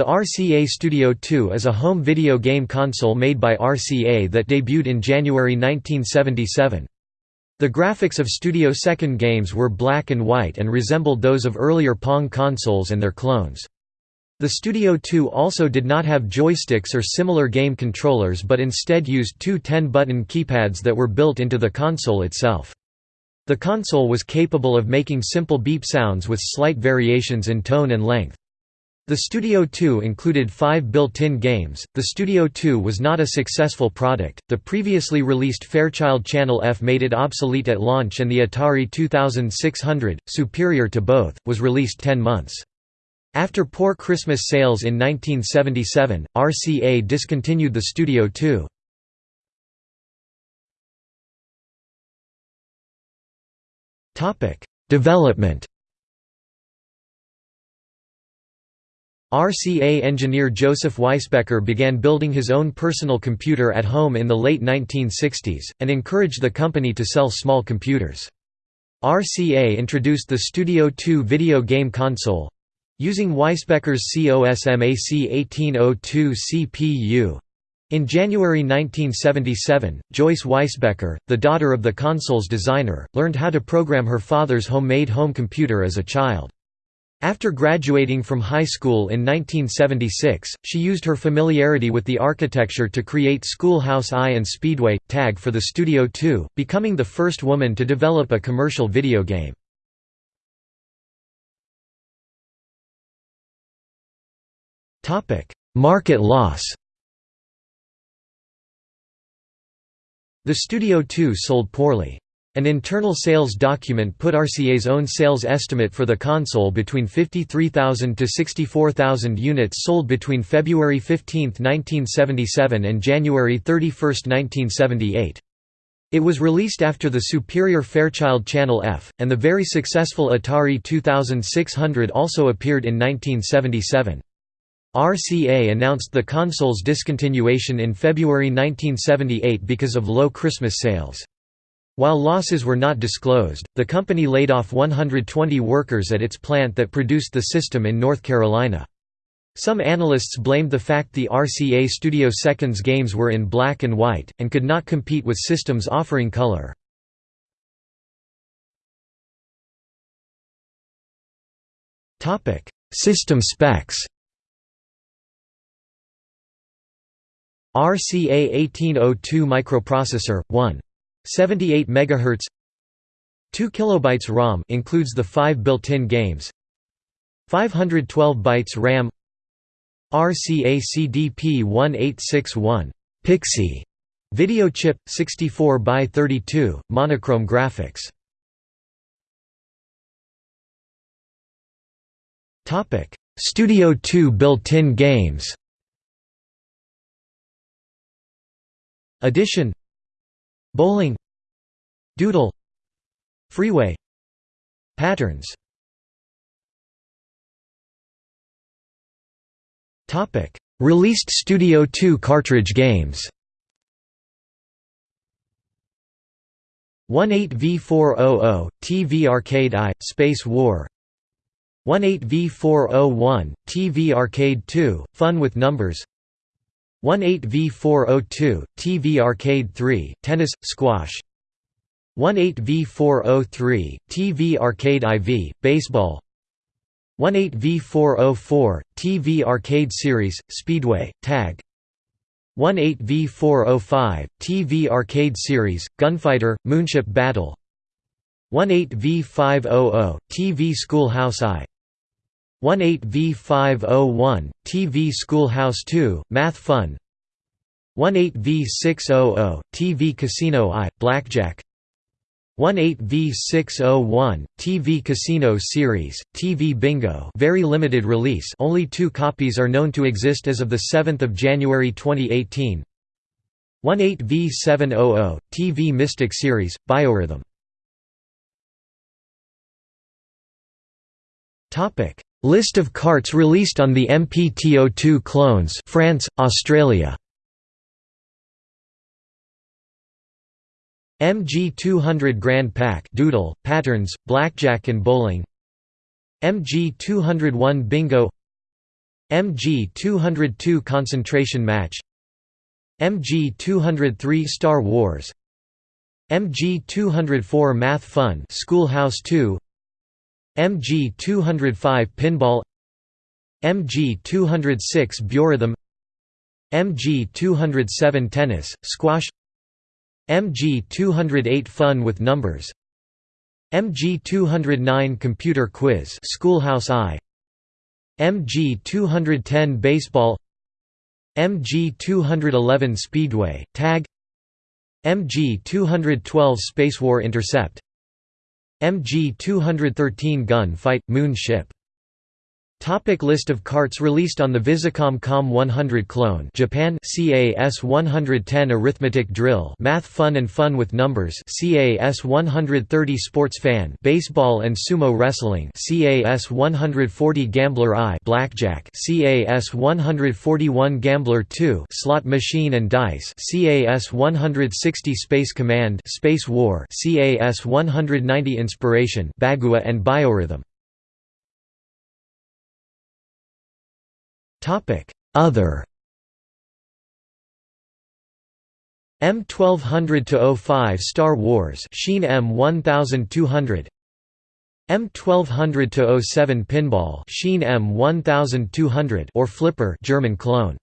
The RCA Studio 2 is a home video game console made by RCA that debuted in January 1977. The graphics of Studio Second games were black and white and resembled those of earlier Pong consoles and their clones. The Studio 2 also did not have joysticks or similar game controllers but instead used two 10-button keypads that were built into the console itself. The console was capable of making simple beep sounds with slight variations in tone and length. The Studio 2 included five built-in games. The Studio 2 was not a successful product. The previously released Fairchild Channel F made it obsolete at launch, and the Atari 2600, superior to both, was released 10 months. After poor Christmas sales in 1977, RCA discontinued the Studio 2. Topic: Development RCA engineer Joseph Weisbecker began building his own personal computer at home in the late 1960s, and encouraged the company to sell small computers. RCA introduced the Studio 2 video game console using Weisbecker's COSMAC 1802 CPU. In January 1977, Joyce Weisbecker, the daughter of the console's designer, learned how to program her father's homemade home computer as a child. After graduating from high school in 1976, she used her familiarity with the architecture to create Schoolhouse I and Speedway, Tag for the Studio 2, becoming the first woman to develop a commercial video game. Market loss The Studio 2 sold poorly. An internal sales document put RCA's own sales estimate for the console between 53,000 to 64,000 units sold between February 15, 1977 and January 31, 1978. It was released after the superior Fairchild Channel F, and the very successful Atari 2600 also appeared in 1977. RCA announced the console's discontinuation in February 1978 because of low Christmas sales. While losses were not disclosed, the company laid off 120 workers at its plant that produced the system in North Carolina. Some analysts blamed the fact the RCA Studio Seconds games were in black and white, and could not compete with systems offering color. System specs RCA 1802 microprocessor 1 78 MHz 2 kilobytes ROM includes the 5 built-in games. 512 bytes RAM. RCA CDP 1861 Pixie. Video chip 64 by 32 monochrome graphics. Topic. Studio 2 built-in games. Addition. Bowling Doodle. Freeway. Patterns. Released Studio 2 cartridge games. 18V400, TV Arcade I, Space War. 18V401, TV Arcade 2, Fun with Numbers. 18V402, TV Arcade 3, Tennis, Squash 18V403, TV Arcade IV, Baseball. 18V404, TV Arcade Series, Speedway, Tag. 18V405, TV Arcade Series, Gunfighter, Moonship Battle. 18V500, TV Schoolhouse I. 18V501, TV Schoolhouse 2, Math Fun. 18V600, TV Casino I, Blackjack 18V601, TV Casino Series, TV Bingo. Very limited release. Only two copies are known to exist as of 7 January 2018 18V700, TV Mystic Series, Biorhythm. List of carts released on the MPTO2 clones France, Australia MG200 Grand Pack Doodle, Patterns, Blackjack and Bowling. MG201 Bingo. MG-202 Concentration Match. MG-203 Star Wars. MG-204 Math Fun Schoolhouse 2 MG-205 Pinball. MG-206 Biorhythm MG-207 Tennis, Squash MG-208 Fun with Numbers. MG-209 Computer Quiz Schoolhouse I. MG-210 Baseball. MG-211 Speedway, Tag. MG-212 Spacewar Intercept. MG-213 Gun Fight, Moon Ship Topic list of carts released on the Visicom COM 100 clone. Japan CAS 110 Arithmetic Drill. Math Fun and Fun with Numbers. CAS 130 Sports Fan. Baseball and Sumo Wrestling. CAS 140 Gambler I Blackjack. CAS 141 Gambler 2 Slot Machine and Dice. CAS 160 Space Command. Space War. CAS 190 Inspiration. Bagua and Biorhythm Topic: Other. M1200 to 05 Star Wars. Sheen M1200 M1200 to 07 Pinball. Sheen M1200 or Flipper German clone